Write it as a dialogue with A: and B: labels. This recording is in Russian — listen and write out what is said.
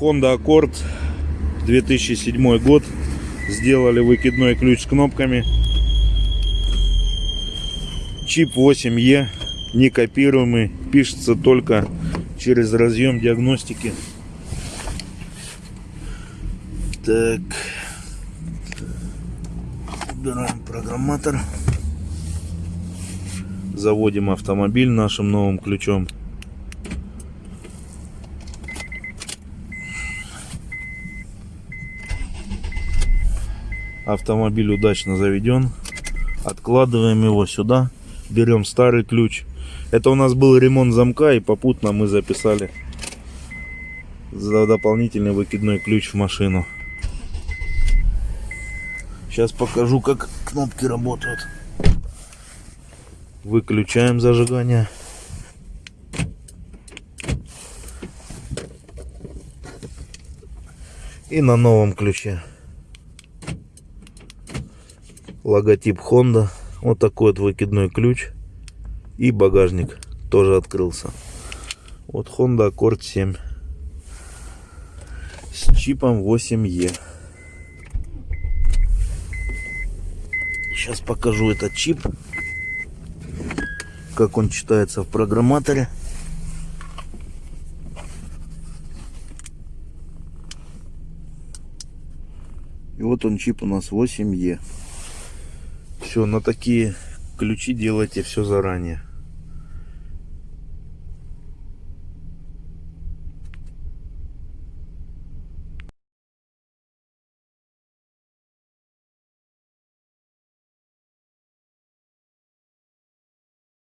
A: Honda Accord 2007 год. Сделали выкидной ключ с кнопками. Чип 8E, не копируемый, пишется только через разъем диагностики. Так. Убираем программатор. Заводим автомобиль нашим новым ключом. Автомобиль удачно заведен. Откладываем его сюда. Берем старый ключ. Это у нас был ремонт замка и попутно мы записали за дополнительный выкидной ключ в машину. Сейчас покажу, как кнопки работают. Выключаем зажигание. И на новом ключе. Логотип Honda. Вот такой вот выкидной ключ. И багажник тоже открылся. Вот Honda Accord 7. С чипом 8E. Сейчас покажу этот чип. Как он читается в программаторе. И вот он чип у нас 8E. Все, на такие ключи делайте все заранее.